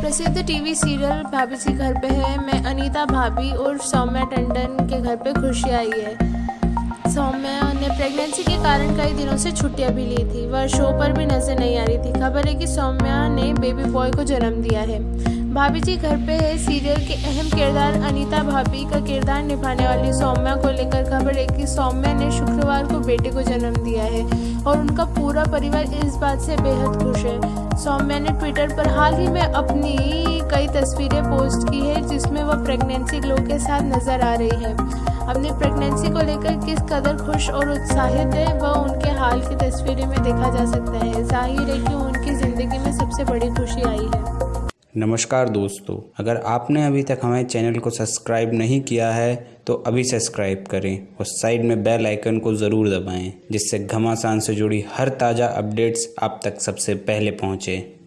प्रसिद्ध TV serial भाभी जी घर पे है। मैं अनीता भाभी और सौम्या टंडन के घर पे खुशी आई है। सौम्या ने प्रेगनेंसी के कारण कई दिनों से छुट्टियाँ भी ली थी। वह शो पर भी नज़र नहीं आ रही थी। खबर है कि सौम्या ने बेबी बॉय को जन्म दिया है। भाभी जी घर पे है सीरियल के अहम किरदार। अनीता भाभी का किरदार निभाने वाली सौम्या को लेकर खबर है कि सौम्या ने शुक्रवार को बेटे को जन्म दिया है और उनका पूरा परिवार इस बात से बेहद खुश है। सौम्या ने ट्विटर पर हाल ही में अपनी कई तस्वीरें पोस्ट की है, जिसमें वह प्रेगनेंसी ग्लो के साथ नज़र आ रही है। अपनी प्रेगनेंसी को लेकर किस कदर खुश और उत्साहित है, वह उनके हाल की तस्वीरें में देखा जा सकता है। ज़ाहिर है कि उनकी ज़िंदगी में सबसे बड़ी खुशी आई है। नमस्कार दोस्तों, अगर आपने अभी तक हमारे चैनल को सब्सक्राइब नहीं किया है तो अभी सब्सक्राइब करें और साइड में बेल आइकन को ज़रूर दबाएँ, जिससे घमासान से जुड़ी हर ताज़ा अपडेट्स आप तक सबसे पहले पहुँचें।